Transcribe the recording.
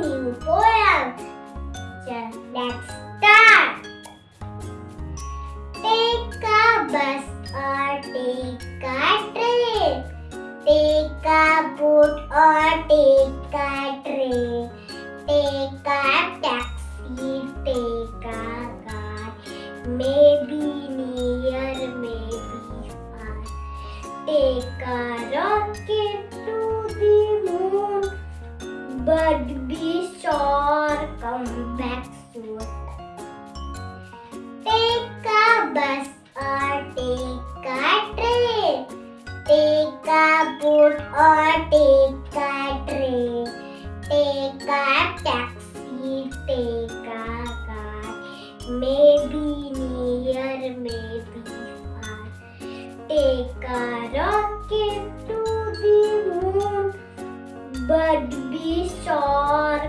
new poem. So let's start. Take a bus or take a train. Take a boat or take a train. Take a taxi, take a car. Maybe near, maybe far. Take a rocket to the moon. But be sure, come back soon. Take a bus or take a train. Take a boat or take a train. Take a taxi, take a car. Maybe near, maybe far. Take a rocket. But be sure